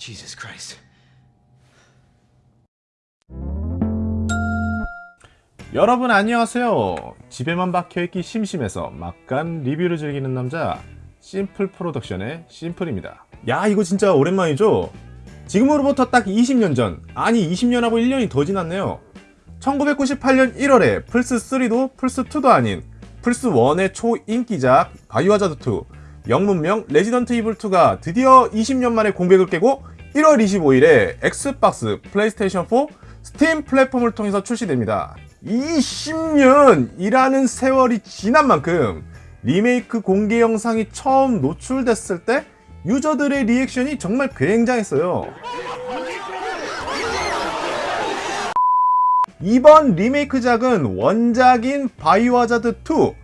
Jesus Christ. 여러분 안녕하세요 집에만 박혀있기 심심해서 막간 리뷰를 즐기는 남자 심플 프로덕션의 심플입니다 야 이거 진짜 오랜만이죠? 지금으로부터 딱 20년 전 아니 20년하고 1년이 더 지났네요 1998년 1월에 플스3도 플스2도 아닌 플스1의 초인기작 바이오하자드2 영문명 레지던트 이블2가 드디어 20년 만에 공백을 깨고 1월 25일에 엑스박스, 플레이스테이션 4, 스팀 플랫폼을 통해서 출시됩니다. 20년이라는 세월이 지난 만큼 리메이크 공개 영상이 처음 노출됐을 때 유저들의 리액션이 정말 굉장했어요. 이번 리메이크작은 원작인 바이오하자드2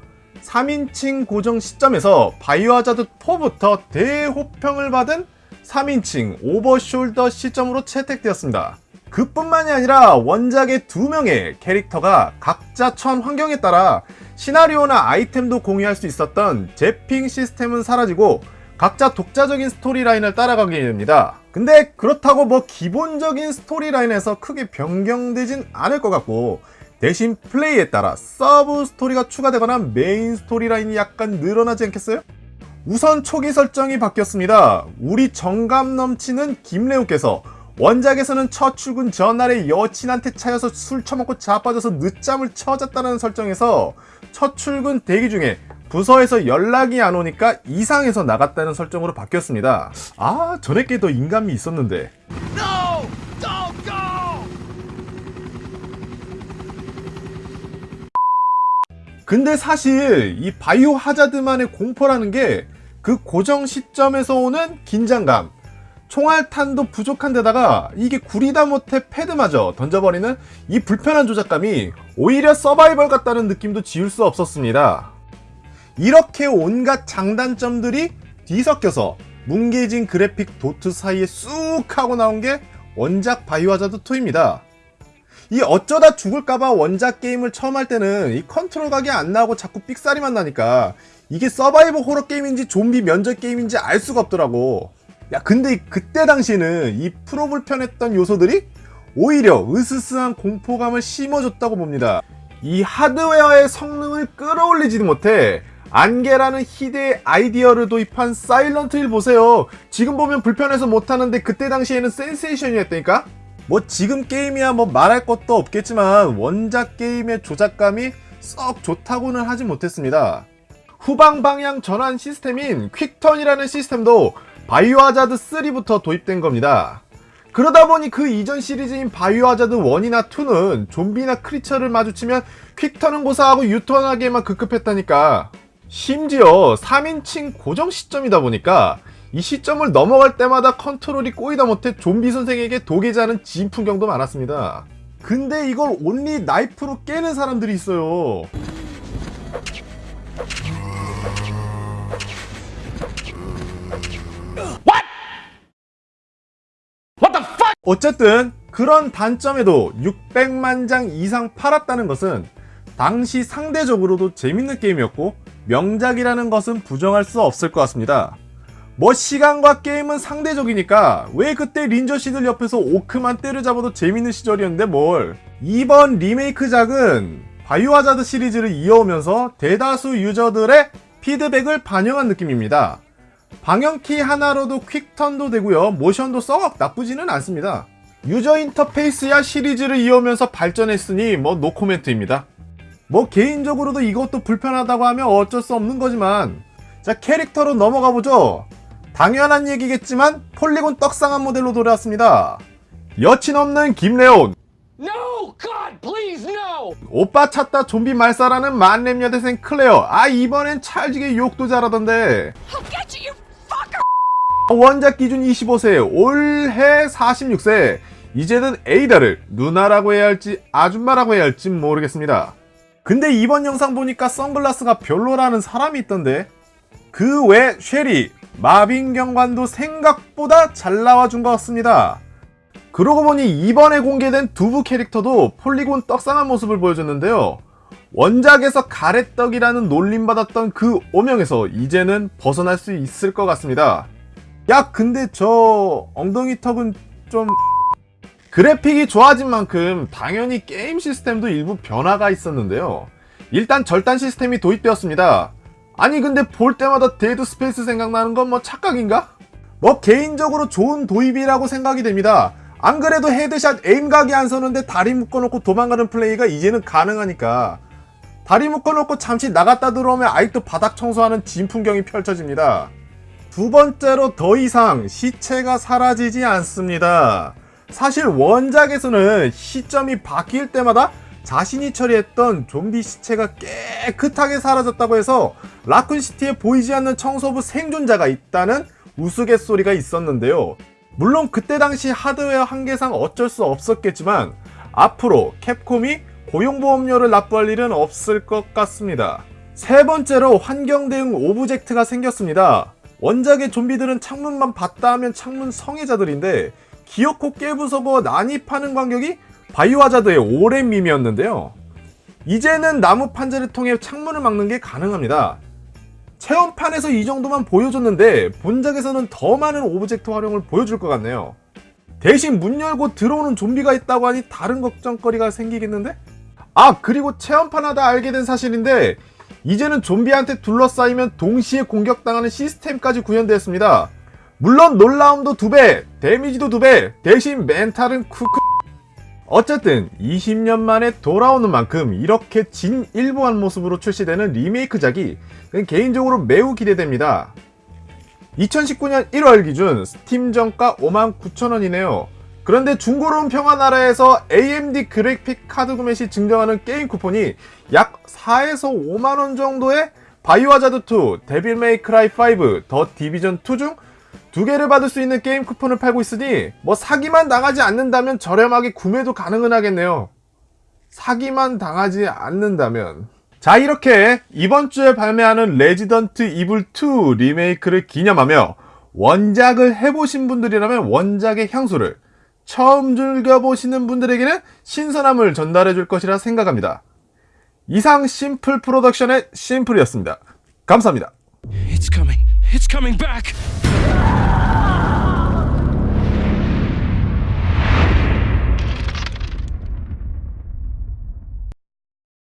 3인칭 고정 시점에서 바이오하자드4부터 대호평을 받은 3인칭 over shoulder 시점으로 채택되었습니다. 그뿐만이 아니라 원작의 두 명의 캐릭터가 각자 처한 환경에 따라 시나리오나 아이템도 공유할 수 있었던 zapping 시스템은 사라지고 각자 독자적인 스토리라인을 따라가게 됩니다. 근데 그렇다고 뭐 기본적인 스토리라인에서 크게 변경되진 않을 것 같고 대신 플레이에 따라 서브 스토리가 추가되거나 메인 스토리라인이 약간 늘어나지 않겠어요? 우선 초기 설정이 바뀌었습니다. 우리 정감 넘치는 김레온께서 원작에서는 첫 출근 전날에 여친한테 차여서 술 처먹고 자빠져서 늦잠을 쳐잤다는 설정에서 첫 출근 대기 중에 부서에서 연락이 안 오니까 이상해서 나갔다는 설정으로 바뀌었습니다. 아 전에 게 더 인간미 있었는데 No! 근데 사실 이 바이오 하자드만의 공포라는 게 그 고정 시점에서 오는 긴장감 총알탄도 부족한 데다가 이게 구리다 못해 패드마저 던져버리는 이 불편한 조작감이 오히려 서바이벌 같다는 느낌도 지울 수 없었습니다. 이렇게 온갖 장단점들이 뒤섞여서 뭉개진 그래픽 도트 사이에 쑥 하고 나온 게 원작 바이오하자드 2입니다. 이 어쩌다 죽을까봐 원작 게임을 처음 할 때는 이 컨트롤 각이 안 나오고 자꾸 삑사리만 나니까 이게 서바이벌 호러 게임인지 좀비 면접 게임인지 알 수가 없더라고. 야 근데 그때 당시에는 이 프로 불편했던 요소들이 오히려 으스스한 공포감을 심어줬다고 봅니다. 이 하드웨어의 성능을 끌어올리지도 못해 안개라는 희대의 아이디어를 도입한 사일런트 힐 보세요. 지금 보면 불편해서 못하는데 그때 당시에는 센세이션이었다니까? 뭐 지금 게임이야 뭐 말할 것도 없겠지만 원작 게임의 조작감이 썩 좋다고는 하지 못했습니다 후방 방향 전환 시스템인 quick turn이라는 시스템도 바이오하자드 3부터 도입된 겁니다. 그러다 보니 그 이전 시리즈인 바이오하자드 1이나 2는 좀비나 크리처를 마주치면 퀵턴은 고사하고 유턴하기에만 급급했다니까 심지어 3인칭 고정 시점이다 보니까 이 시점을 넘어갈 때마다 컨트롤이 꼬이다 못해 좀비 선생에게 도개자는 진 풍경도 많았습니다. 근데 이걸 온리 나이프로 깨는 사람들이 있어요. 어쨌든 그런 단점에도 600만 장 이상 팔았다는 것은 당시 상대적으로도 재밌는 게임이었고 명작이라는 것은 부정할 수 없을 것 같습니다. 뭐 시간과 게임은 상대적이니까 왜 그때 린저씨들 옆에서 오크만 때려잡아도 재밌는 시절이었는데 뭘 이번 리메이크작은 바이오하자드 시리즈를 이어오면서 대다수 유저들의 피드백을 반영한 느낌입니다. 방향키 하나로도 quick turn도 되고요. 모션도 썩 나쁘지는 않습니다. 유저 인터페이스야 시리즈를 이어오면서 발전했으니 뭐 노코멘트입니다. 뭐 개인적으로도 이것도 불편하다고 하면 어쩔 수 없는 거지만 자 캐릭터로 넘어가 보죠. 당연한 얘기겠지만 폴리곤 떡상한 모델로 돌아왔습니다. 여친 없는 김레온 please, no! 오빠 찾다 좀비 말살하는 만렙 여대생 클레어 아 이번엔 찰지게 욕도 잘하던데 you, you! 원작 기준 25세, 올해 46세. 이제는 에이다를 누나라고 해야 할지 아줌마라고 해야 할지 모르겠습니다. 근데 이번 영상 보니까 선글라스가 별로라는 사람이 있던데 그 외 쉐리, 마빈 경관도 생각보다 잘 나와준 것 같습니다. 그러고 보니 이번에 공개된 두부 캐릭터도 폴리곤 떡상한 모습을 보여줬는데요. 원작에서 가래떡이라는 놀림받았던 그 오명에서 이제는 벗어날 수 있을 것 같습니다. 야 근데 저 엉덩이 턱은 좀 그래픽이 좋아진 만큼 당연히 게임 시스템도 일부 변화가 있었는데요 일단 절단 시스템이 도입되었습니다 아니 근데 볼 때마다 데드 스페이스 생각나는 건 뭐 착각인가? 뭐 개인적으로 좋은 도입이라고 생각이 됩니다 안 그래도 headshot aim 각이 안 서는데 다리 묶어놓고 도망가는 플레이가 이제는 가능하니까 다리 묶어놓고 잠시 나갔다 들어오면 아직도 바닥 청소하는 진풍경이 펼쳐집니다 두 번째로 더 이상 시체가 사라지지 않습니다. 사실 원작에서는 시점이 바뀔 때마다 자신이 처리했던 좀비 시체가 깨끗하게 사라졌다고 해서 라쿤시티에 보이지 않는 청소부 생존자가 있다는 우스갯소리가 있었는데요. 물론 그때 당시 하드웨어 한계상 어쩔 수 없었겠지만 앞으로 캡콤이 고용보험료를 납부할 일은 없을 것 같습니다. 세 번째로 환경 대응 오브젝트가 생겼습니다. 원작의 좀비들은 창문만 봤다 하면 창문 성애자들인데 기어코 깨부숴버 난입하는 광경이 바이오하자드의 오랜 밈이었는데요. 이제는 나무 판자를 통해 창문을 막는 게 가능합니다. 체험판에서 이 정도만 보여줬는데 본작에서는 더 많은 오브젝트 활용을 보여줄 것 같네요. 대신 문 열고 들어오는 좀비가 있다고 하니 다른 걱정거리가 생기겠는데? 아 그리고 체험판 하다 알게 된 사실인데 이제는 좀비한테 둘러싸이면 동시에 공격당하는 시스템까지 구현되었습니다. 물론 놀라움도 두배 데미지도 두배 대신 멘탈은 쿠크 어쨌든 20년 만에 돌아오는 만큼 이렇게 진일보한 모습으로 출시되는 리메이크작이 개인적으로 매우 기대됩니다. 2019년 1월 기준 스팀 정가 59,000원이네요. 그런데 중고로운 평화나라에서 AMD 그래픽 카드 구매 시 증정하는 게임 쿠폰이 약 4에서 5만원 정도의 바이오하자드2, 데빌 메이크라이 5, 더 디비전 2 중 두 개를 받을 수 있는 게임 쿠폰을 팔고 있으니 뭐 사기만 당하지 않는다면 저렴하게 구매도 가능은 하겠네요. 사기만 당하지 않는다면 자 이렇게 이번 주에 발매하는 레지던트 이블 2 리메이크를 기념하며 원작을 해보신 분들이라면 원작의 향수를 처음 즐겨보시는 분들에게는 신선함을 전달해 줄 것이라 생각합니다. 이상 심플 프로덕션의 심플이었습니다. 감사합니다. It's coming. It's coming back.